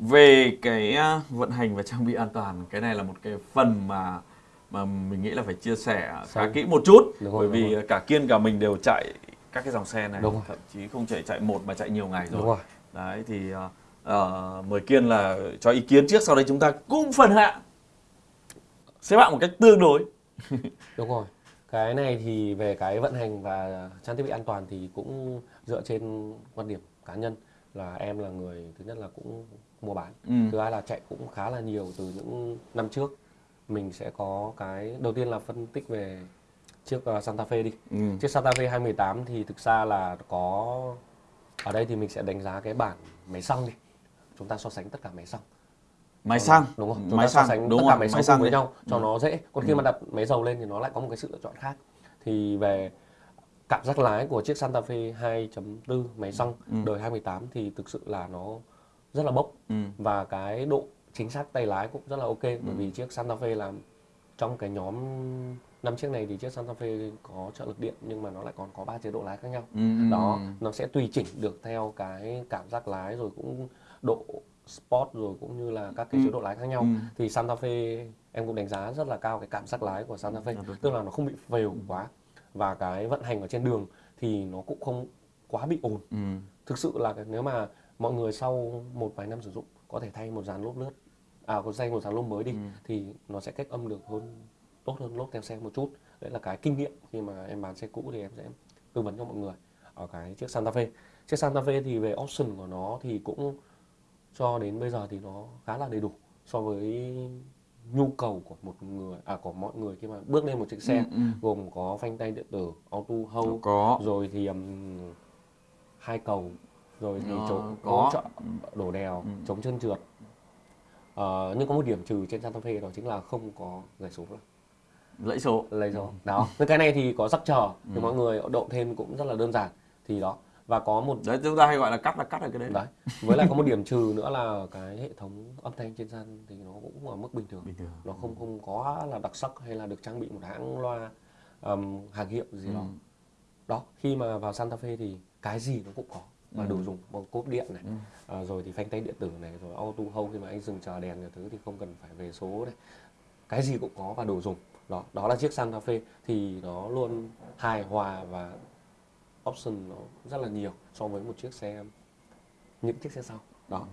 về cái vận hành và trang bị an toàn cái này là một cái phần mà mà mình nghĩ là phải chia sẻ khá kỹ một chút. Đúng rồi, bởi đúng vì rồi. cả kiên cả mình đều chạy các cái dòng xe này Đúng rồi. thậm chí không chạy chạy một mà chạy nhiều ngày rồi. Đúng rồi. Đấy thì ờ, mời kiên là cho ý kiến trước sau đấy chúng ta cũng phần hạ. Xếp hạng một cách tương đối. Đúng rồi. Cái này thì về cái vận hành và trang thiết bị an toàn thì cũng dựa trên quan điểm cá nhân là em là người thứ nhất là cũng mua bán. Ừ. thứ hai là chạy cũng khá là nhiều từ những năm trước. Mình sẽ có cái đầu tiên là phân tích về chiếc ờ, Santa Fe đi. Ừ. chiếc Santa Fe 2018 thì thực ra là có ở đây thì mình sẽ đánh giá cái bản máy xăng đi. Chúng ta so sánh tất cả máy xăng. Máy xăng. Đúng không? Chúng máy ta so xăng. sánh đúng tất rồi cả máy xăng cùng với đi. nhau cho Ừ. nó dễ. Còn khi mà đặt máy dầu lên thì nó lại có một cái sự lựa chọn khác. Thì về cảm giác lái của chiếc Santa Fe 2.4 máy xăng Ừ. đời 2018 thì thực sự là nó rất là bốc Ừ. và cái độ chính xác tay lái cũng rất là ok bởi vì chiếc Santa Fe là trong cái nhóm năm chiếc này thì chiếc Santa Fe có trợ lực điện nhưng mà nó lại còn có ba chế độ lái khác nhau Ừ, ừ, đó ừ. nó sẽ tùy chỉnh được theo cái cảm giác lái rồi cũng độ sport rồi cũng như là các cái Ừ. chế độ lái khác nhau Ừ. thì Santa Fe em cũng đánh giá rất là cao cái cảm giác lái của Santa Fe Dạ, đúng. tức là nó không bị phều quá và cái vận hành ở trên đường thì nó cũng không quá bị ồn Ừ. thực sự là nếu mà mọi người sau một vài năm sử dụng có thể thay một dàn lốp lướt. À có thay một dàn lốp mới đi Ừ. thì nó sẽ cách âm được hơn tốt hơn lốp theo xe một chút. Đấy là cái kinh nghiệm khi mà em bán xe cũ thì em sẽ tư vấn cho mọi người. Ở cái chiếc Santa Fe. Chiếc Santa Fe thì về option của nó thì cũng cho đến bây giờ thì nó khá là đầy đủ so với nhu cầu của một người à của mọi người khi mà bước lên một chiếc xe. Ừ, ừ. gồm có phanh tay điện tử auto hold có. rồi thì um, hai cầu rồi thì chống có. hỗ trợ đổ đèo Ừ. chống chân trượt. Ờ, nhưng có một điểm trừ trên Santa Fe đó chính là không có giải số lẫy số. Lấy số. Đó nhưng cái này thì có rắc chờ thì Ừ. mọi người độ thêm cũng rất là đơn giản. Thì đó và có một đấy chúng ta hay gọi là cắt là cắt ở cái đấy. Đấy với lại có một điểm trừ nữa là cái hệ thống âm thanh trên sân thì nó cũng ở mức bình thường. Bình thường. Nó không không quá là đặc sắc hay là được trang bị một hãng loa um, hàng hiệu gì đó. Ừ. đó khi mà vào Santa Fe thì cái gì nó cũng có và Ừ. đủ dùng một cốp điện này. Ừ. à, rồi thì phanh tay điện tử này rồi auto hold khi mà anh dừng chờ đèn nhiều thứ thì không cần phải về số này cái gì cũng có và đủ dùng. Đó đó là chiếc Santa Fe thì nó luôn hài hòa và option nó rất là nhiều so với một chiếc xe những chiếc xe sau. Đó.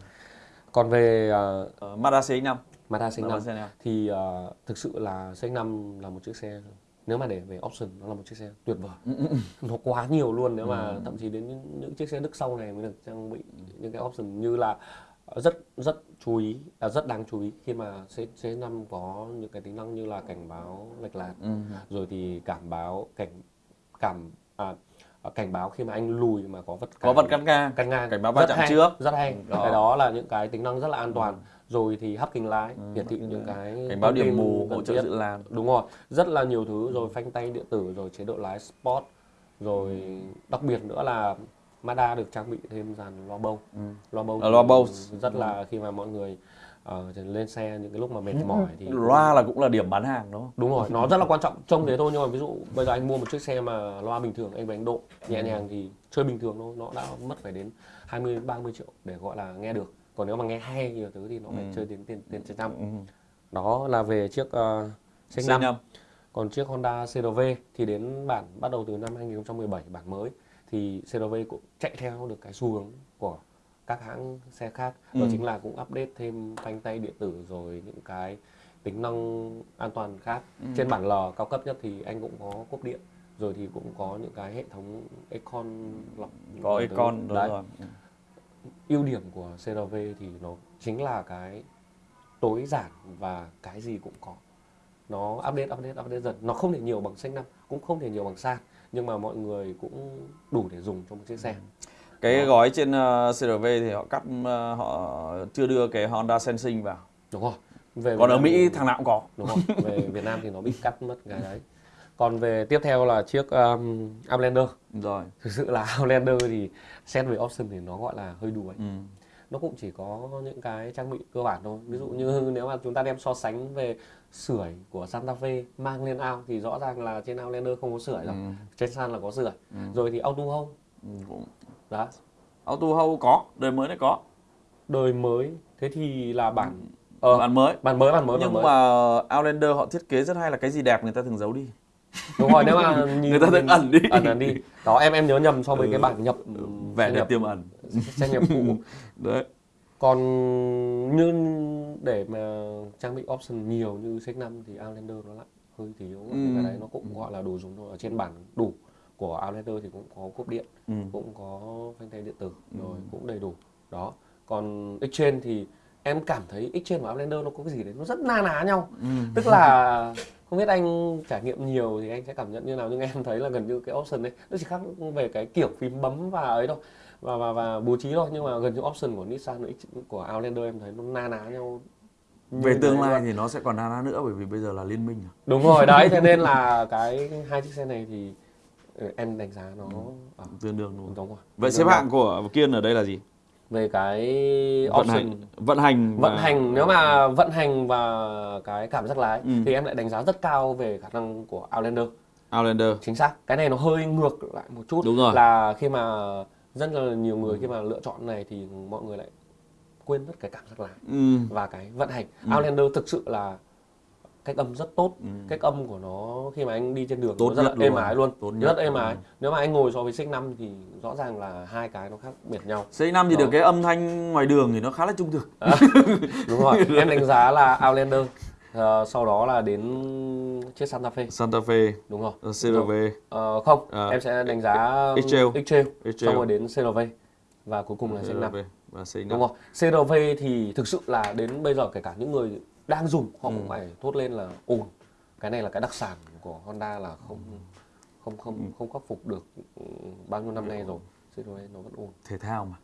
Còn về uh, Mazda CX-5 Mazda CX-5 Mazda CX-5 thì ờ, thực sự là CX-5 là một chiếc xe nếu mà để về option nó là một chiếc xe tuyệt vời. Ừ, nó quá nhiều luôn nếu mà thậm chí đến những, những chiếc xe Đức sau này mới được trang bị những cái option như là ờ, rất rất chú ý à, rất đáng chú ý khi mà C, C5 có những cái tính năng như là cảnh báo lệch lạc Ừ. rồi thì cảm báo cảnh cảm à, à, cảnh báo khi mà anh lùi mà có vật có vật cắt ngang. cắt ngang. Cảnh báo va chạm trước. rất hay. Đó. cái đó là những cái tính năng rất là an toàn rồi thì hấp kính lái Ừ, hiển thị những cái cảnh báo điểm mù hỗ trợ dự làn đúng rồi rất là nhiều thứ rồi phanh tay điện tử rồi chế độ lái sport rồi đặc biệt nữa là Mazda được trang bị thêm dàn loa bâu Ừ. loa bâu À, loa Bose. rất là khi mà mọi người ờ, lên xe những cái lúc mà mệt mỏi thì loa là cũng là điểm bán hàng đúng không? Đúng rồi nó rất là quan trọng trông thế thôi nhưng mà ví dụ bây giờ anh mua một chiếc xe mà loa bình thường anh anh độ nhẹ nhàng thì chơi bình thường thôi nó đã mất phải đến 20 30 triệu để gọi là nghe được còn nếu mà nghe hay nhiều thứ thì nó phải Ừ. chơi đến tiền tiền trên trăm Ừ. đó là về chiếc uh, C5 C5 còn chiếc Honda CRV thì đến bản bắt đầu từ năm 2017 bản mới thì CRV cũng chạy theo được cái xu hướng của các hãng xe khác đó Ừ. chính là cũng update thêm phanh tay điện tử rồi những cái tính năng an toàn khác Ừ. trên bản L cao cấp nhất thì anh cũng có cốp điện rồi thì cũng có những cái hệ thống Econ lọc có. Econ đúng Đấy. rồi ưu điểm của CRV thì nó chính là cái tối giản và cái gì cũng có. Nó update update update dần. Nó không thể nhiều bằng xanh năm cũng không thể nhiều bằng san nhưng mà mọi người cũng đủ để dùng trong một chiếc xe. Cái Đó. gói trên uh, CRV thì họ cắt uh, họ chưa đưa cái Honda Sensing vào. Đúng rồi. Về còn Việt ở Mỹ thì- thằng nào cũng có. Đúng rồi. Về Việt Nam thì nó bị cắt mất cái đấy còn về tiếp theo là chiếc um, Outlander. Rồi. Thực sự là Outlander thì xét về option thì nó gọi là hơi đuối ừ. nó cũng chỉ có những cái trang bị cơ bản thôi. Ví dụ như nếu mà chúng ta đem so sánh về sưởi của Santa Fe mang lên ao thì rõ ràng là trên Outlander không có sưởi rồi Ừ. trên San là có sưởi. Ừ. rồi thì auto hold Ừ, cũng- đó. Auto hold có đời mới này có. Đời mới. Thế thì là bản ờ, bản mới. bản mới bản mới bản nhưng mới. mà Outlander họ thiết kế rất hay là cái gì đẹp người ta thường giấu đi đúng rồi nếu mà nhìn Người ta thường ẩn đi. ẩn ẩn đi. Đó em em nhớ nhầm so với Ừ. cái bản nhập vẻ đẹp tiềm ẩn. Xe nhập cũ đấy. Còn như để mà trang bị option nhiều như CX-5 thì Outlander nó lại hơi thiếu Ừ. cái đấy nó cũng gọi là đồ dùng thôi. Ở trên bản đủ của Outlander thì cũng có cốp điện ừ. cũng có phanh tay điện tử rồi cũng đầy đủ. Đó. Còn Exchange thì em cảm thấy Exchange và Outlander nó có cái gì đấy nó rất na ná nhau. Ừ. tức là không biết anh trải nghiệm nhiều thì anh sẽ cảm nhận như nào nhưng em thấy là gần như cái option đấy nó chỉ khác về cái kiểu phím bấm và ấy thôi và và và bố trí thôi nhưng mà gần như option của Nissan X- của Outlander em thấy nó na ná nhau về tương lai luôn. thì nó sẽ còn na ná nữa bởi vì bây giờ là liên minh rồi. đúng rồi đấy thế nên là cái hai chiếc xe này thì ừ, em đánh giá nó ở tương đương đúng đúng rồi vậy xếp hạng của Kiên ở đây là gì về cái vận option hành vận hành vận và- hành nếu mà vận hành và cái cảm giác lái Ừ. thì em lại đánh giá rất cao về khả năng của Outlander Outlander chính xác cái này nó hơi ngược lại một chút Đúng rồi. là khi mà rất là nhiều người khi mà lựa chọn này thì mọi người lại quên mất cái cảm giác lái ừ. và cái vận hành Outlander thực sự là cách âm rất tốt. Cách âm của nó khi mà anh đi trên đường Tốt nó rất là êm ái luôn. Tốt rất nhất. êm luôn. ái nếu mà anh ngồi so với xích 5 thì rõ ràng là hai cái nó khác biệt nhau. C5 thì Đó. được cái âm thanh ngoài đường thì nó khá là trung thực. Đúng rồi. Em đánh giá là Outlander Ờ, sau đó là đến chiếc Santa Fe. Santa Fe. Đúng rồi. Ờ, CRV Ờ, không À. em sẽ đánh giá X-Trail. X-Trail. X-Trail. xong rồi đến CRV và cuối cùng là xích 5 CRV và C5 đúng không CRV thì thực sự là đến bây giờ kể cả những người đang dùng họ Ừ. cũng phải thốt lên là ồn. Cái này là cái đặc sản của Honda là không không không Ừ. không khắc phục được ừ, bao nhiêu năm nay rồi. CRV nó vẫn ồn. Thể thao mà.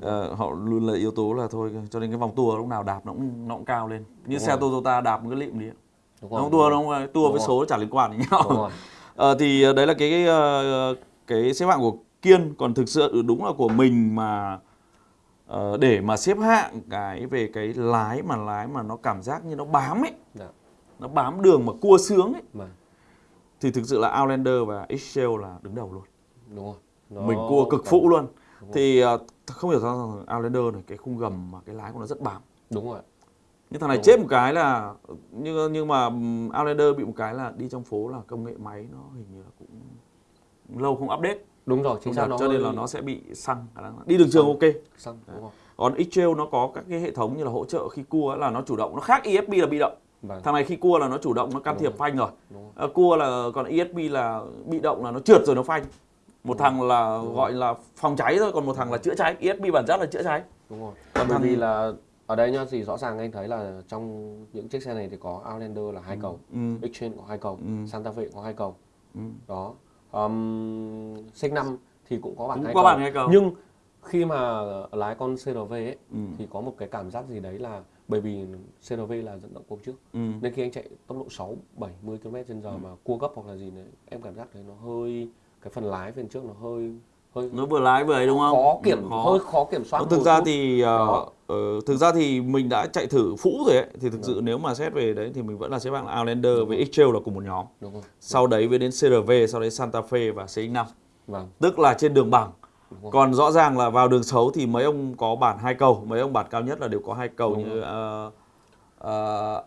Ờ, họ luôn là yếu tố là thôi cho nên cái vòng tua lúc nào đạp nó cũng nó cũng cao lên. Như Đúng xe rồi. Toyota đạp một cái lịm đi đúng nó không tua nó không tua với số chả liên quan đến đúng nhau Ờ, thì ờ, đấy là cái ờ, cái xếp hạng của Kiên. Còn thực sự đúng là của mình mà ờ, để mà xếp hạng cái về cái lái mà lái mà nó cảm giác như nó bám ấy. Dạ. nó bám đường mà cua sướng ấy. Mà thì thực sự là Outlander và Excel là đứng đầu luôn. Đúng rồi. Nó mình cua cực cảm- phụ luôn. Đúng rồi. thì ờ, không hiểu sao rằng Outlander này cái khung gầm mà cái lái của nó rất bám. Đúng rồi. Nhưng thằng này Đúng. chết một cái là nhưng nhưng mà Outlander bị một cái là đi trong phố là công nghệ máy nó hình như là cũng lâu không update đúng rồi không chính xác nó cho nên là nó sẽ bị xăng. Là- đi đường trường ok. xăng đúng rồi. Còn X-Trail nó có các cái hệ thống như là hỗ trợ khi cua là nó chủ động nó khác ESP là bị động. Vâng. thằng này khi cua là nó chủ động nó can Đúng thiệp phanh rồi. Đúng Ờ, cua là còn ESP là bị động là nó trượt rồi nó phanh. Một thằng là Đúng gọi là phòng cháy thôi còn một thằng là chữa cháy. ESP bản chất là chữa cháy. Đúng rồi. Còn bởi thằng- vì là ở đây nhá thì rõ ràng anh thấy là trong những chiếc xe này thì có Outlander là hai cầu ừ. Exchange có hai cầu Ừ. Santa Fe có hai cầu. Ừ. đó um, C5 thì cũng có bản Cũng hai có cầu. bản hai cầu. nhưng khi mà lái con CRV ấy Ừ. thì có một cái cảm giác gì đấy là bởi vì CRV là dẫn động cua trước Ừ. nên khi anh chạy tốc độ 6 70 km h mà cua gấp hoặc là gì đấy em cảm giác thấy nó hơi cái phần lái bên trước nó hơi hơi nó vừa lái vừa ấy đúng không? Khó kiểm Khó. hơi khó kiểm soát thực ra thì ờ, thực ra thì mình đã chạy thử phũ rồi ấy thì thực sự nếu mà xét về đấy thì mình vẫn là xếp hạng Outlander với X-Trail là cùng một nhóm. Đúng không sau đấy mới đến CRV sau đấy Santa Fe và CX-5 vâng. Tức là trên đường bằng đúng rồi. còn rõ ràng là vào đường xấu thì mấy ông có bản hai cầu mấy ông bản cao nhất là đều có hai cầu Đúng như uh,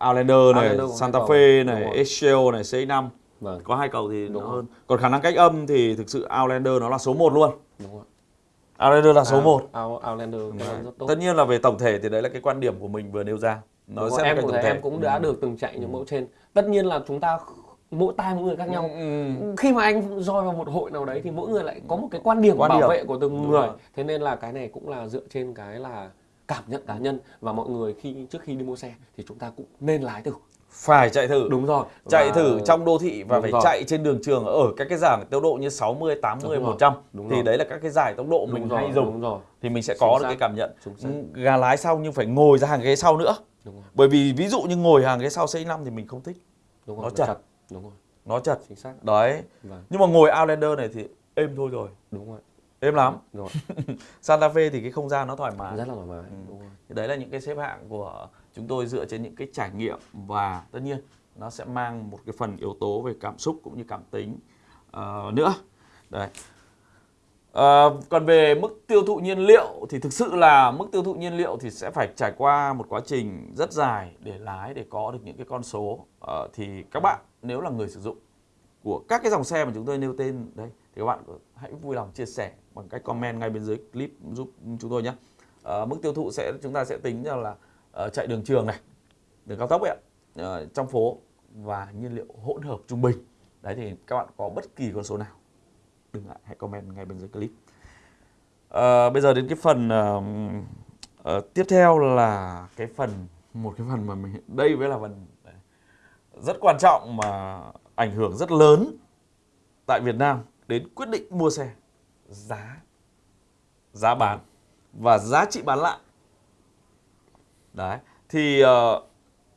Outlander này Outlander Santa. Fe Đúng này rồi. X-Trail này CX-5 vâng. Có hai cầu thì Đúng nó hơn còn khả năng cách âm thì thực sự Outlander nó là số 1 luôn. Đúng rồi. Outlander là số Out- 1 Out- Outlander này rất tốt. Tất nhiên là về tổng thể thì đấy là cái quan điểm của mình vừa nêu ra. Nó Đúng sẽ em tổng em thể. cũng đã được từng chạy những mẫu trên. Tất nhiên là chúng ta mỗi tai mỗi người khác nhau. Ừ. khi mà anh roi vào một hội nào đấy thì mỗi người lại có một cái quan điểm Quan bảo điểm. vệ của từng Đúng người. rồi. thế nên là cái này cũng là dựa trên cái là cảm nhận cá nhân và mọi người khi trước khi đi mua xe thì chúng ta cũng nên lái thử Phải chạy thử. đúng rồi Chạy Và- thử trong đô thị và Đúng phải rồi. chạy trên đường trường ở các cái giải tốc độ như 60, 80, Đúng rồi. 100 Đúng thì rồi. đấy là các cái giải tốc độ mình đúng rồi, hay dùng đúng rồi thì mình sẽ Chính có được xác. cái cảm nhận. Gà lái sau nhưng phải ngồi ra hàng ghế sau nữa. đúng rồi Bởi vì ví dụ như ngồi hàng ghế sau C5 thì mình không thích. đúng rồi Nó chật. đúng rồi Nó chật. chính xác Đấy. vâng Nhưng mà ngồi Outlander này thì êm thôi rồi. đúng rồi Êm lắm. rồi Santa Fe thì cái không gian nó thoải mái. rất là thoải mái Ừ. đúng rồi đấy là những cái xếp hạng của chúng tôi dựa trên những cái trải nghiệm và tất nhiên nó sẽ mang một cái phần yếu tố về cảm xúc cũng như cảm tính uh, nữa. Đấy. uh, còn về mức tiêu thụ nhiên liệu thì thực sự là mức tiêu thụ nhiên liệu thì sẽ phải trải qua một quá trình rất dài để lái để có được những cái con số uh, thì các bạn nếu là người sử dụng của các cái dòng xe mà chúng tôi nêu tên đây thì các bạn hãy vui lòng chia sẻ bằng cách comment ngay bên dưới clip giúp chúng tôi nhé uh, mức tiêu thụ sẽ chúng ta sẽ tính ra là Ờ, chạy đường trường này đường cao tốc ấy ạ. Ờ, trong phố và nhiên liệu hỗn hợp trung bình. Đấy thì các bạn có bất kỳ con số nào đừng ngại hãy comment ngay bên dưới clip. À, bây giờ đến cái phần uh, uh, tiếp theo là cái phần một cái phần mà mình đây mới là phần rất quan trọng mà ảnh hưởng rất lớn tại Việt Nam đến quyết định mua xe giá giá bán và giá trị bán lại đấy thì ờ,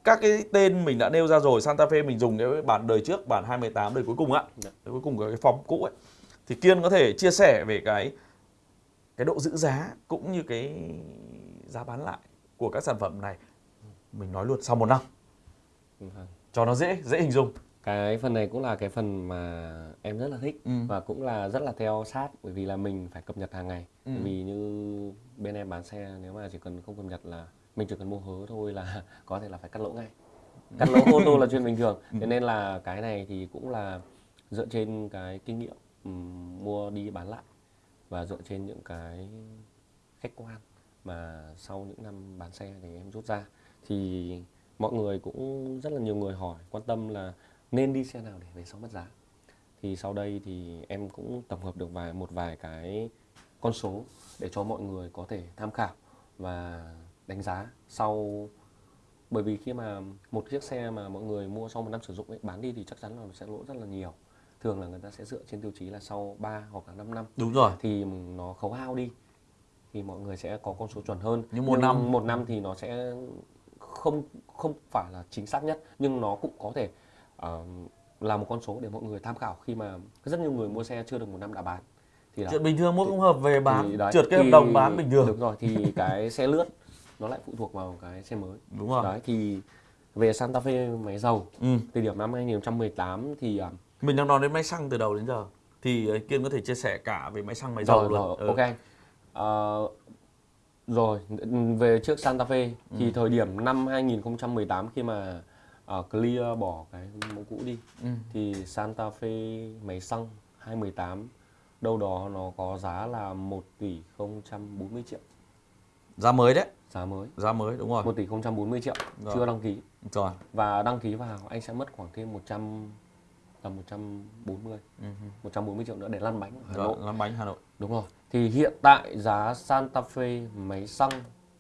các cái tên mình đã nêu ra rồi Santa Fe mình dùng cái bản đời trước bản 218 đời cuối cùng á Dạ. đời cuối cùng của cái form cũ ấy thì Kiên có thể chia sẻ về cái cái độ giữ giá cũng như cái giá bán lại của các sản phẩm này mình nói luôn sau một năm Vâng. cho nó dễ dễ hình dung cái phần này cũng là cái phần mà em rất là thích Ừ. và cũng là rất là theo sát bởi vì là mình phải cập nhật hàng ngày Ừ. bởi vì như bên em bán xe nếu mà chỉ cần không cập nhật là mình chỉ cần mua hớ thôi là có thể là phải cắt lỗ ngay. Cắt lỗ ô tô là chuyện bình thường. Ừ. thế nên là cái này thì cũng là dựa trên cái kinh nghiệm ừm, mua đi bán lại và dựa trên những cái khách quan mà sau những năm bán xe thì em rút ra. Thì mọi người cũng rất là nhiều người hỏi quan tâm là nên đi xe nào để về sau mất giá. Thì sau đây thì em cũng tổng hợp được vài một vài cái con số để cho mọi người có thể tham khảo và đánh giá sau. Bởi vì khi mà một chiếc xe mà mọi người mua sau một năm sử dụng ấy, bán đi thì chắc chắn là sẽ lỗ rất là nhiều. Thường là người ta sẽ dựa trên tiêu chí là sau 3 hoặc là 5 năm. Đúng rồi. Thì nó khấu hao đi thì mọi người sẽ có con số chuẩn hơn. Nhưng một năm- một năm thì nó sẽ không không phải là chính xác nhất nhưng nó cũng có thể ờ, là một con số để mọi người tham khảo khi mà rất nhiều người mua xe chưa được một năm đã bán. Thì đó. chuyện bình thường mua không hợp về bán trượt cái hợp đồng bán bình thường. Đúng rồi thì cái xe lướt nó lại phụ thuộc vào cái xe mới. đúng rồi Đấy thì về Santa Fe máy dầu ừ. thời điểm năm 2018 thì à, mình đang nói đến máy xăng từ đầu đến giờ thì ờ, kiên có thể chia sẻ cả về máy xăng máy dầu rồi, luôn rồi Ừ. ok. Ờ, rồi về trước Santa Fe thì thời điểm năm 2018 khi mà ờ, Clear bỏ cái mẫu cũ đi Ừ. thì Santa Fe máy xăng 218 đâu đó nó có giá là 1 tỷ 040 triệu giá mới đấy. Giá mới. Giá mới đúng rồi. 1 tỷ 040 triệu Rồi. chưa đăng ký. Rồi. Và đăng ký vào anh sẽ mất khoảng thêm 100 tầm 140 ừ. 140 triệu nữa để lăn bánh ở Hà rồi Nội. lăn bánh Hà Nội. Đúng rồi. Thì hiện tại giá Santa Fe máy xăng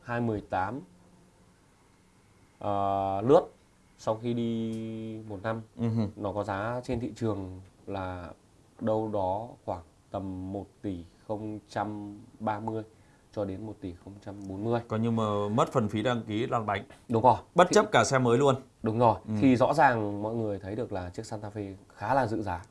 218 ờ, lướt sau khi đi một năm. Hừ. nó có giá trên thị trường là đâu đó khoảng tầm 1 tỷ 030 cho đến 1 tỷ 040 coi như mà mất phần phí đăng ký lăn bánh đúng rồi bất Thì- chấp cả xe mới luôn Đúng rồi, Ừ. thì rõ ràng mọi người thấy được là chiếc Santa Fe khá là dự giá.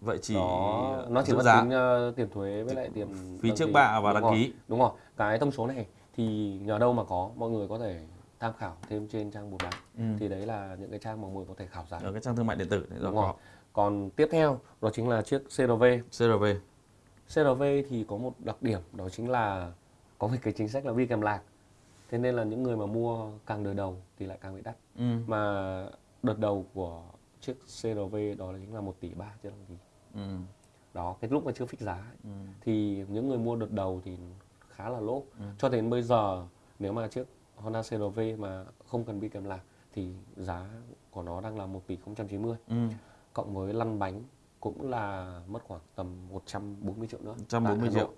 vậy chỉ Đó, nó chỉ mất giá tính ờ, tiền thuế với lại tiền phí trước bạ và Đúng đăng rồi, ký Đúng rồi, cái thông số này thì nhờ đâu mà có, mọi người có thể tham khảo thêm trên trang buôn bán. ừ. Thì đấy là những cái trang mà mọi người có thể khảo giá. ở cái trang thương mại điện tử này Đúng rồi rồi. Còn tiếp theo đó chính là chiếc CRV. CRV CRV thì có một đặc điểm đó chính là có một cái chính sách là vi kèm lạc. Thế nên là những người mà mua càng đời đầu thì lại càng bị đắt. ừ. mà đợt đầu của chiếc CRV đó là chính là 1 tỷ 3 chưa đăng ký Ừ. đó cái lúc mà chưa fix giá ấy, Ừ. thì những người mua đợt đầu thì khá là lỗ Ừ. cho đến bây giờ nếu mà chiếc Honda CRV mà không cần bị kèm lạc thì giá của nó đang là 1 tỷ 090 Ừ. cộng với lăn bánh cũng là mất khoảng tầm 140 triệu nữa. 140 tại Hà triệu.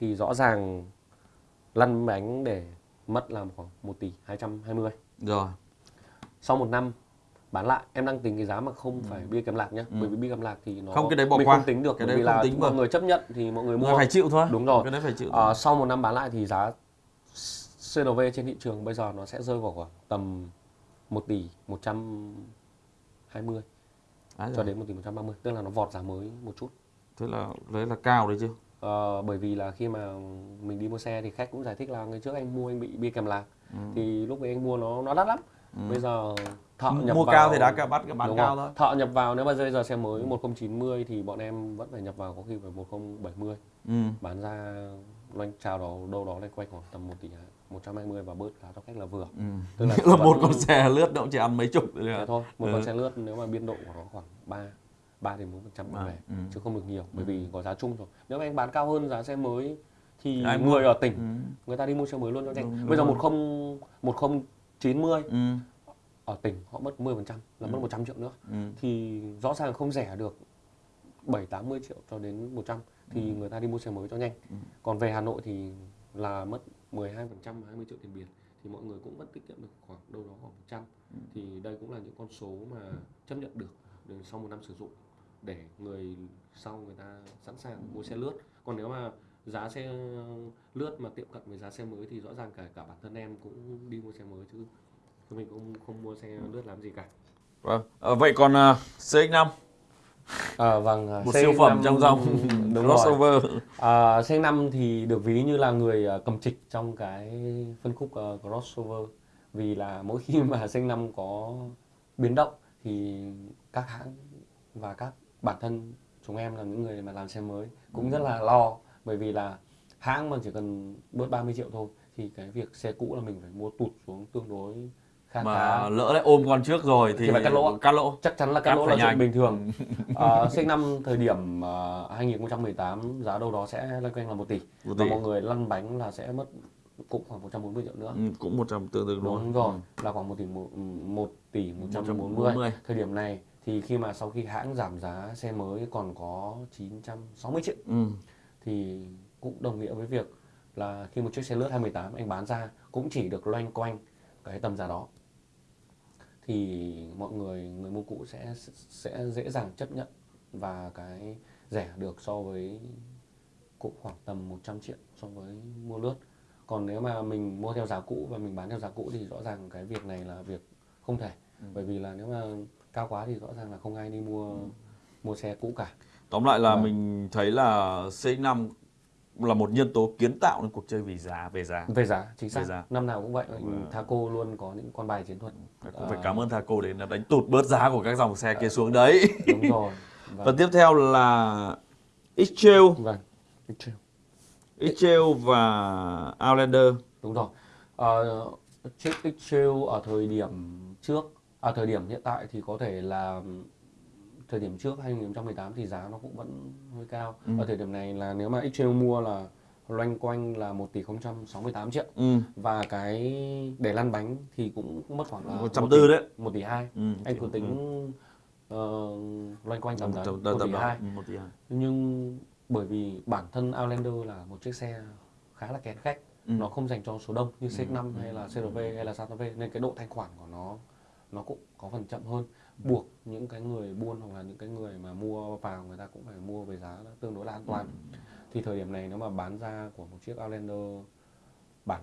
Thì rõ ràng lăn bánh để mất là khoảng 1 tỷ 220 rồi. Sau một năm bán lại em đang tính cái giá mà không phải bia kèm lạc nhé Ừ. bởi vì bia kèm lạc thì nó Không, cái đấy bỏ mình qua. không tính được Cái bởi vì là tính mọi người chấp nhận thì mọi người Người mua. phải chịu thôi. Đúng rồi. cái đấy phải chịu Ờ, sau một năm bán lại thì giá CRV trên thị trường bây giờ nó sẽ rơi vào khoảng tầm 1 tỷ 120 Đấy cho rồi. đến 1 tỷ 130 tức là nó vọt giá mới một chút thế là đấy là cao đấy chứ Ờ, bởi vì là khi mà mình đi mua xe thì khách cũng giải thích là ngày trước anh mua anh bị bia kèm lạc Ừ. thì lúc ấy anh mua nó nó đắt lắm Ừ. bây giờ thợ M- nhập mua vào, cao thì đã cả bắt cái bán Đúng cao rồi. thôi thợ nhập vào nếu mà bây giờ xe mới 1090 thì bọn em vẫn phải nhập vào có khi phải 1070 ừ. bán ra loanh chào đó đâu đó loanh quanh khoảng tầm 1 tỷ 120 và bớt giá cho khách là vừa Ừ. Tức là là một con xe lướt nó cũng chỉ ăn mấy chục thôi Thế thôi một Ừ. con xe lướt nếu mà biên độ của nó khoảng 3 3 đến 4 phần trăm về ừ. chứ không được nhiều bởi vì có giá chung rồi nếu mà anh bán cao hơn giá xe mới thì Ai mua? người ở tỉnh Ừ. người ta đi mua xe mới luôn cho Đúng, nhanh đúng bây giờ rồi. 10 1090 Ừ. ở tỉnh họ mất 10 phần trăm là mất 100 triệu nữa Ừ. thì rõ ràng không rẻ được 7 80 triệu cho đến 100 thì người ta đi mua xe mới cho nhanh. Ừ. Còn về Hà Nội thì là mất 12% 20 triệu tiền biển thì mọi người cũng vẫn tiết kiệm được khoảng đâu đó khoảng 100. Ừ. Thì đây cũng là những con số mà chấp nhận được sau một năm sử dụng để người sau người ta sẵn sàng mua xe lướt. Còn nếu mà giá xe lướt mà tiệm cận với giá xe mới thì rõ ràng cả cả bản thân em cũng đi mua xe mới chứ mình cũng không mua xe lướt làm gì cả. Vâng. Ờ, vậy còn uh, CX5 À, vâng, à, một C5 siêu phẩm trong dòng đúng crossover. À, C5 thì được ví như là người cầm trịch trong cái phân khúc à, crossover. Vì là mỗi khi mà C5 có biến động thì các hãng và các bản thân chúng em là những người mà làm xe mới cũng rất là lo. Bởi vì là hãng mà chỉ cần bớt 30 triệu thôi thì cái việc xe cũ là mình phải mua tụt xuống tương đối khá mà khá. lỡ lại ôm con trước rồi thì, Thì phải cắt lỗ. cắt lỗ. Chắc chắn là Cắt cắt lỗ là chuyện nhanh. bình thường. À, sinh năm thời điểm à, 2018 giá đâu đó sẽ loanh quanh là 1 tỷ. Một và mọi người lăn bánh là sẽ mất cũng khoảng 140 triệu nữa. Ừ, cũng 100 tương tự đúng luôn rồi là khoảng 1 tỷ 1, 1 tỷ 140 140. thời điểm này thì khi mà sau khi hãng giảm giá xe mới còn có 960 triệu. Ừ. thì cũng đồng nghĩa với việc là khi một chiếc xe lướt 2018 anh bán ra cũng chỉ được loanh quanh cái tầm giá đó thì mọi người người mua cũ sẽ sẽ dễ dàng chấp nhận và cái rẻ được so với cũng khoảng tầm 100 triệu so với mua lướt. Còn nếu mà mình mua theo giá cũ và mình bán theo giá cũ thì rõ ràng cái việc này là việc không thể. Bởi vì là nếu mà cao quá thì rõ ràng là không ai đi mua mua xe cũ cả. Tóm lại là Vâng. mình thấy là CX5 là một nhân tố kiến tạo nên cuộc chơi vì giá về giá. về giá chính xác Về giá. năm nào cũng vậy Vâng. Thaco luôn có những con bài chiến thuật Cũng phải Ờ, cảm ơn Thaco đến đánh tụt bớt giá của các dòng xe kia xuống đấy. đúng rồi Và vâng, tiếp theo là X-Trail, vâng. X-Trail và Outlander. đúng rồi Ờ, chiếc X-Trail ở thời điểm trước ở thời điểm hiện tại thì có thể là thời điểm trước 2018 thì giá nó cũng vẫn hơi cao Ừ. ở thời điểm này là nếu mà X-Trail mua là loanh quanh là 1 tỷ 068 triệu Ừ. và cái để lăn bánh thì cũng mất khoảng là 140 đấy. 1 tỷ 2 Ừ. anh cứ tính ờ, loanh quanh tầm đấy Tầm- 1 tầm- tỷ tầm đó. 2 Ừ, tỷ nhưng bởi vì bản thân Outlander là một chiếc xe khá là kén khách Ừ. nó không dành cho số đông như CX-5 hay là CRV hay là Santa Fe nên cái độ thanh khoản của nó nó cũng có phần chậm hơn buộc những cái người buôn hoặc là những cái người mà mua vào người ta cũng phải mua với giá tương đối là an toàn. Thì thời điểm này nếu mà bán ra của một chiếc Outlander bản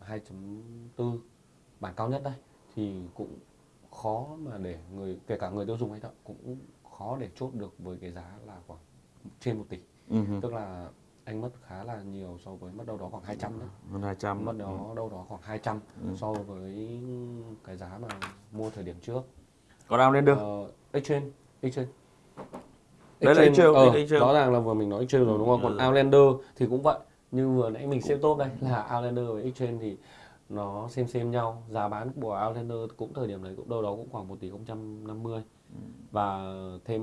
2.4 bản cao nhất đây thì cũng khó mà để người kể cả người tiêu dùng hay thợ cũng khó để chốt được với cái giá là khoảng trên 1 tỷ. Ừ. tức là anh mất khá là nhiều so với mất đâu đó khoảng 200 đấy. Hơn 200. mất đó đâu đó khoảng 200 so với cái giá mà mua thời điểm trước Còn Outlander. Ờ, Exchange Exchange Đấy là Exchange, ờ, đấy là Exchange. rõ ràng là vừa mình nói Exchange rồi đúng không còn Ừ. Outlander thì cũng vậy như vừa nãy mình xếp top đây là Outlander và Exchange thì nó xem xem nhau giá bán của Outlander cũng thời điểm đấy cũng đâu đó cũng khoảng 1 tỷ 050 và thêm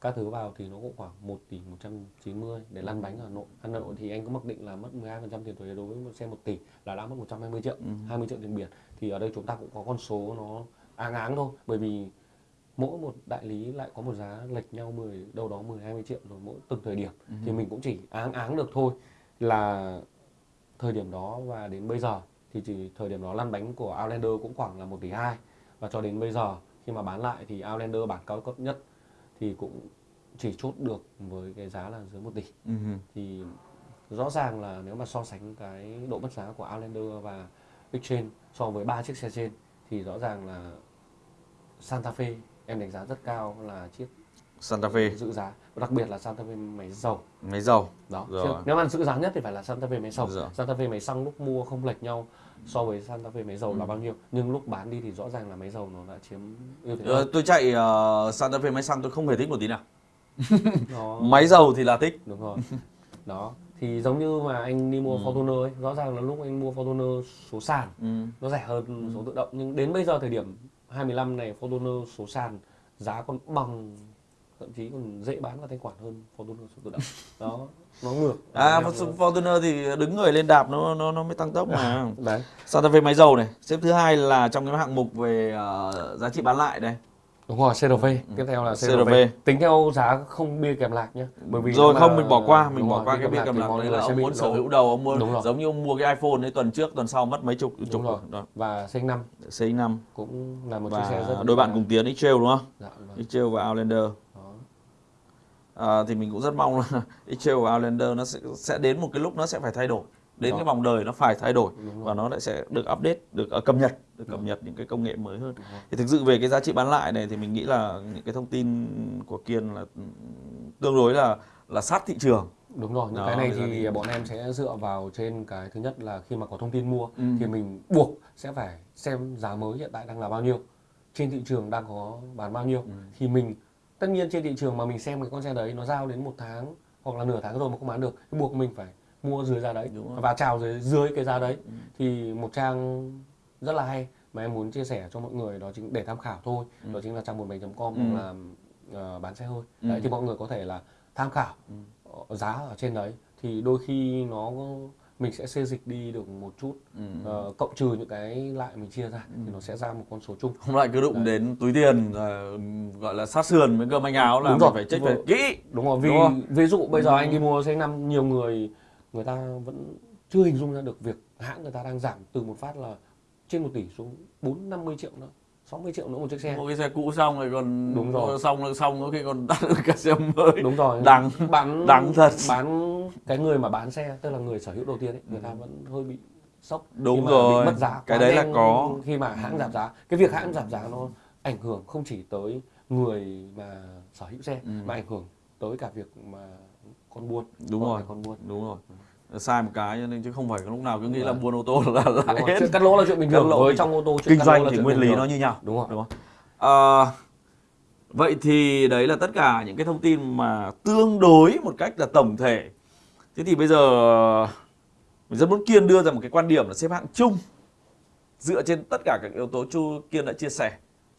các thứ vào thì nó cũng khoảng 1 tỷ 190 để lăn bánh ở Hà Nội. Hà Nội thì anh có mặc định là mất 12% tiền thuế đối với một xe 1 tỷ là đã mất 120 triệu, 20 triệu tiền biển. Thì ở đây chúng ta cũng có con số nó áng áng thôi. Bởi vì mỗi một đại lý lại có một giá lệch nhau 10 đâu đó 10 20 triệu rồi mỗi từng thời điểm. Thì mình cũng chỉ áng áng được thôi. Là thời điểm đó và đến bây giờ thì chỉ thời điểm đó lăn bánh của Outlander cũng khoảng là 1 tỷ 2 và cho đến bây giờ khi mà bán lại thì Outlander bản cao cấp nhất thì cũng chỉ chốt được với cái giá là dưới 1 tỷ. Ừ. thì rõ ràng là nếu mà so sánh cái độ mất giá của Outlander và Exchange so với ba chiếc xe trên thì rõ ràng là Santa Fe em đánh giá rất cao là chiếc Santa Fe. giữ giá đặc biệt là Santa Fe máy dầu. Máy dầu. Đó Rồi. Chứ nếu mà sự giá nhất thì phải là Santa Fe máy dầu. Rồi. Santa Fe máy xăng lúc mua không lệch nhau so với Santa Fe máy dầu Ừ. là bao nhiêu. Nhưng lúc bán đi thì rõ ràng là máy dầu nó đã chiếm ưu thế Ờ, tôi chạy ờ, Santa Fe máy xăng tôi không hề thích một tí nào. Máy dầu thì là thích. Đúng rồi. Đó thì giống như mà anh đi Ừ. mua Fortuner ấy, rõ ràng là lúc anh mua Fortuner số sàn ừ. nó rẻ hơn số tự động. Nhưng đến bây giờ thời điểm 25 này Fortuner số sàn giá còn bằng thậm chí còn dễ bán vào thanh khoản hơn Fortuner số tự động. Đó nó ngược. À. Fortuner thì đứng người lên đạp nó nó nó mới tăng tốc mà. Đấy. Santa Fe máy dầu này. Xếp thứ hai là trong cái hạng mục về ờ, giá trị bán lại đây đúng rồi CRV tiếp theo là CRV. CRV. tính theo giá không bia kèm lạc nhé bởi vì rồi không mà- mình bỏ qua mình đúng bỏ rồi, qua bia cái cầm thì lạc đấy là ông muốn sở hữu đầu ông mua Đúng giống như ông mua cái iPhone ấy tuần trước tuần sau mất mấy chục chục đúng rồi. đó. và CX5 CX5 cũng là một chiếc xe rất đôi bạn cùng tiến X-Trail đúng không? dạ, vâng. X-Trail và Outlander. À, thì mình cũng rất mong là X-Trail và Outlander nó sẽ sẽ đến một cái lúc nó sẽ phải thay đổi đến Đó. cái vòng đời nó phải thay đổi và nó lại sẽ được update được ờ, cập nhật được cập nhật những cái công nghệ mới hơn thì thực sự về cái giá trị bán lại này thì mình nghĩ là những cái thông tin của Kiên là ừ, tương đối là là sát thị trường Đúng rồi, những Đó, cái này thì thì- bọn em sẽ dựa vào trên cái thứ nhất là khi mà có thông tin mua Ừ. thì mình buộc sẽ phải xem giá mới hiện tại đang là bao nhiêu. Trên thị trường đang có bán bao nhiêu Ừ. thì mình tất nhiên trên thị trường mà mình xem cái con xe đấy nó giao đến một tháng hoặc là nửa tháng rồi mà không bán được thì buộc mình phải mua dưới giá đấy và chào dưới dưới cái giá đấy Ừ. thì một trang rất là hay mà em muốn chia sẻ cho mọi người đó chính để tham khảo thôi Ừ. đó chính là trang 17.com Ừ. là ờ, bán xe hơi Ừ. đấy thì mọi người có thể là tham khảo Ừ. giá ở trên đấy thì đôi khi nó mình sẽ xê dịch đi được một chút Ừ. ờ, cộng trừ những cái lại mình chia ra thì nó sẽ ra một con số chung không lại cứ đụng đến túi tiền ờ, gọi là sát sườn với cơm manh áo là Đúng mình rồi. phải check phải kỹ đúng rồi vì Đúng không? ví dụ bây giờ Ừ. anh đi mua xe năm nhiều người người ta vẫn chưa hình dung ra được việc hãng người ta đang giảm từ một phát là trên một tỷ xuống bốn năm mươi triệu nữa 60 triệu nữa một chiếc xe mua cái xe cũ xong rồi còn Đúng rồi. xong rồi xong có khi còn đắt hơn cả xe mới đúng rồi Đắng. bán Đắng thật. bán cái người mà bán xe tức là người sở hữu đầu tiên ấy người ta vẫn hơi bị sốc Ừ. Đúng khi mà rồi. bị mất giá Cái đấy là có. khi mà hãng giảm giá cái việc hãng giảm giá nó ảnh hưởng không chỉ tới người mà sở hữu xe Ừ. mà ảnh hưởng tới cả việc mà con buôn đúng rồi. con buôn. Đúng rồi. Sai một cái cho nên chứ không phải lúc nào cứ nghĩ là buôn ô tô là lại hết. Chuyện cắt lỗ là chuyện bình thường với trong ô tô kinh doanh thì nguyên lý nó như nhau. Đúng rồi. Đúng không? Ờ, vậy thì đấy là tất cả những cái thông tin mà tương đối một cách là tổng thể. Thế thì bây giờ mình rất muốn kiên đưa ra một cái quan điểm là xếp hạng chung dựa trên tất cả các yếu tố chu kiên đã chia sẻ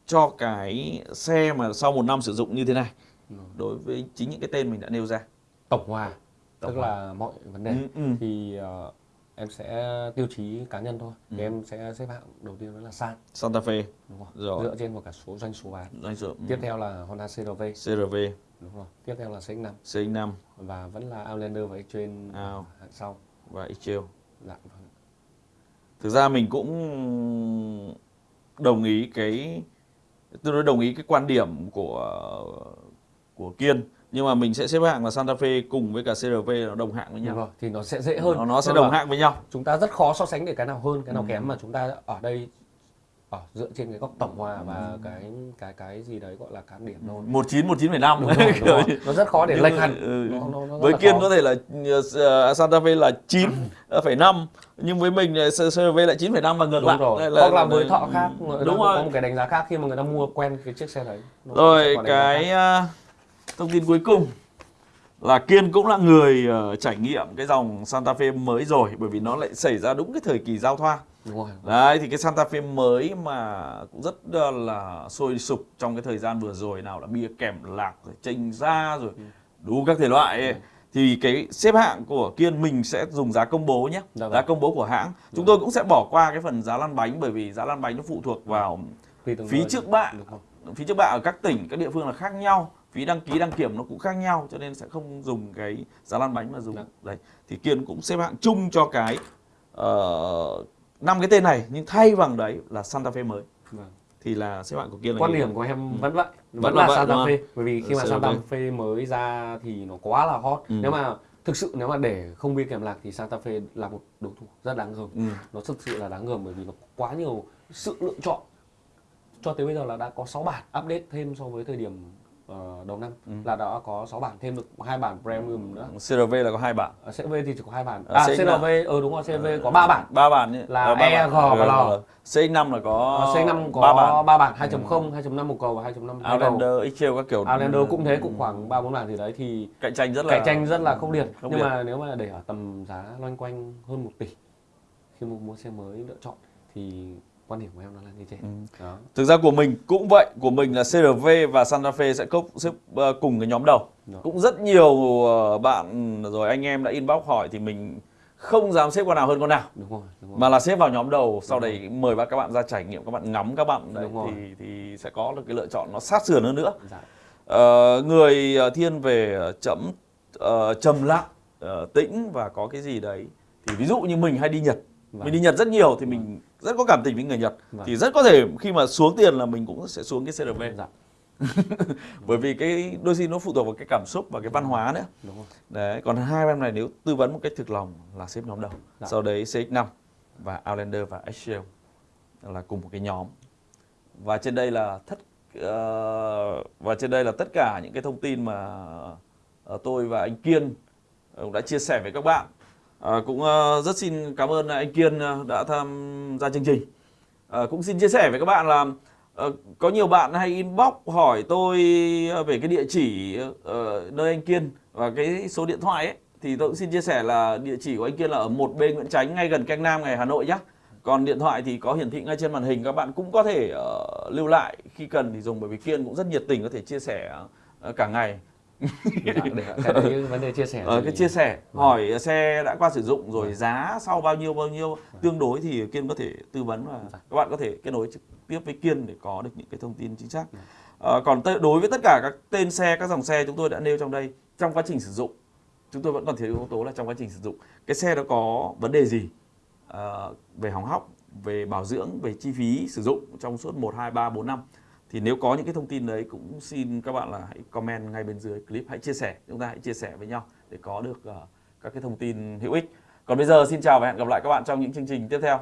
cho cái xe mà sau một năm sử dụng như thế này đối với chính những cái tên mình đã nêu ra tổng hòa Tổng tức hòa. là mọi vấn đề. Ừ, ừ. thì ờ, em sẽ tiêu chí cá nhân thôi. Ừ. thì em sẽ xếp hạng đầu tiên đó là san. Santa Fe. Đúng không Rồi. dựa trên một cả số doanh số bán. Doanh số tiếp theo là Honda CRV CRV đúng rồi. Tiếp theo là CX5 CX5 và vẫn là Outlander và X-Trail Out. hạng sau. Và X-Trail. Dạ vâng. thực ra mình cũng đồng ý cái tôi nói đồng ý cái quan điểm của của Kiên nhưng mà mình sẽ xếp hạng là Santa Fe cùng với cả CRV nó đồng hạng với đúng nhau. rồi thì nó sẽ dễ hơn. Nó, nó sẽ Vâng đồng hạng với nhau. Chúng ta rất khó so sánh để cái nào hơn cái nào Ừ. kém mà chúng ta ở đây ở dựa trên cái góc tổng hòa và cái cái cái gì đấy gọi là cán điểm thôi. Một chín một chín phẩy năm. Nó rất khó để lệch hẳn. Ừ. Nó- nó- nó với là Kiên khó. có thể là uh, Santa Fe là 9,5 nhưng với mình là CRV lại 9,5 và ngược đúng lại. rồi. Đây hoặc là với thọ khác ta đúng có rồi. một cái đánh giá khác khi mà người ta mua quen cái chiếc xe đấy. Nó Rồi có cái thông tin cuối cùng là Kiên cũng là người uh, trải nghiệm cái dòng Santa Fe mới rồi bởi vì nó lại xảy ra đúng cái thời kỳ giao thoa. đúng rồi Đấy thì cái Santa Fe mới mà cũng rất uh, là sôi sục trong cái thời gian vừa rồi nào là bia kèm lạc rồi chênh ra rồi đủ các thể loại ấy. Thì cái xếp hạng của Kiên mình sẽ dùng giá công bố nhé, Dạ vâng. giá công bố của hãng. Chúng tôi cũng sẽ bỏ qua cái phần giá lăn bánh bởi vì giá lăn bánh nó phụ thuộc vào phí trước bạ phí trước bạ ở các tỉnh các địa phương là khác nhau phí đăng ký đăng kiểm nó cũng khác nhau cho nên sẽ không dùng cái giá lăn bánh mà dùng Dạ. đấy thì kiên cũng xếp hạng chung cho cái năm cái tên này nhưng thay bằng đấy là Santa Fe mới Vâng. thì là xếp hạng của kiên là quan điểm của em vẫn vậy vẫn, Vẫn là là Santa? Fe bởi vì khi mà CRV. Santa Fe mới ra thì nó quá là hot Ừ. nếu mà thực sự nếu mà để không bia kèm lạc thì Santa Fe là một đối thủ rất đáng gờm ừ. nó thực sự là đáng gờm bởi vì nó quá nhiều sự lựa chọn cho tới bây giờ là đã có 6 bản update thêm so với thời điểm ờ, đầu năm Ừ. là đã có 6 bản thêm được hai bản premium nữa. CRV là có hai bản. Ở CRV thì chỉ có hai bản. Ờ, à CX CRV ừ đúng rồi CRV có 3 bản. ba bản nhé Là Ờ, ba E. G và Ờ, L. CX5 là có Ờ, C5 có ba bản. 3 bản 2.0 2.5 một cầu và 2.5 hai cầu. Outlander, XL các kiểu. Outlander cũng thế cũng khoảng 3 4 bản gì đấy thì cạnh tranh rất là cạnh tranh rất là khốc liệt. khốc nhưng liệt. mà nếu mà để ở tầm giá loanh quanh hơn 1 tỷ khi mua mua xe mới lựa chọn thì quan điểm của em nó là như thế Ừ. đó Thực ra của mình cũng vậy, của mình là CRV và Santa Fe sẽ cốc xếp ờ, cùng cái nhóm đầu. Đó. Cũng rất nhiều ờ, bạn rồi anh em đã inbox hỏi thì mình không dám xếp con nào hơn con nào đúng rồi đúng rồi mà là xếp vào nhóm đầu sau đấy mời các bạn ra trải nghiệm các bạn ngắm các bạn đấy Đúng rồi. thì thì sẽ có được cái lựa chọn nó sát sườn hơn nữa dạ. Ờ, người ờ, thiên về chấm ờ, trầm lặng ờ, tĩnh và có cái gì đấy thì ví dụ như mình hay đi Nhật Vâng. mình đi Nhật rất nhiều thì mình rất có cảm tình với người Nhật. Vâng. thì rất có thể khi mà xuống tiền là mình cũng sẽ xuống cái CRV dạ. Bởi vì cái đôi khi nó phụ thuộc vào cái cảm xúc và cái văn hóa nữa. Đúng rồi. Đấy còn hai em này nếu tư vấn một cách thực lòng là xếp nhóm đầu. Dạ. sau đấy CX5 và Outlander và Excel là cùng một cái nhóm. Và trên đây là tất ờ, và trên đây là tất cả những cái thông tin mà ờ, tôi và anh Kiên cũng đã chia sẻ với các bạn À, cũng uh, rất xin cảm ơn anh Kiên ờ, đã tham gia chương trình À, cũng xin chia sẻ với các bạn là uh, có nhiều bạn hay inbox hỏi tôi về cái địa chỉ uh, nơi anh Kiên và cái số điện thoại ấy thì tôi cũng xin chia sẻ là địa chỉ của anh Kiên là ở 1B Nguyễn tránh ngay gần Canh Nam ngày Hà Nội nhé. Còn điện thoại thì có hiển thị ngay trên màn hình các bạn cũng có thể uh, lưu lại khi cần thì dùng bởi vì Kiên cũng rất nhiệt tình có thể chia sẻ uh, cả ngày để cái đấy vấn đề chia sẻ Ờ, cái chia sẻ hỏi xe đã qua sử dụng rồi giá sau bao nhiêu bao nhiêu tương đối thì Kiên có thể tư vấn và các bạn có thể kết nối trực tiếp với Kiên để có được những cái thông tin chính xác. Ờ, còn đối với tất cả các tên xe, các dòng xe chúng tôi đã nêu trong đây trong quá trình sử dụng chúng tôi vẫn còn thiếu yếu tố là trong quá trình sử dụng. Cái xe đó có vấn đề gì? Ờ, về hỏng hóc, về bảo dưỡng, về chi phí sử dụng trong suốt 1, 2, 3, 4 năm thì nếu có những cái thông tin đấy cũng xin các bạn là hãy comment ngay bên dưới clip. Hãy chia sẻ chúng ta hãy chia sẻ với nhau để có được uh, các cái thông tin hữu ích. Còn bây giờ xin chào và hẹn gặp lại các bạn trong những chương trình tiếp theo.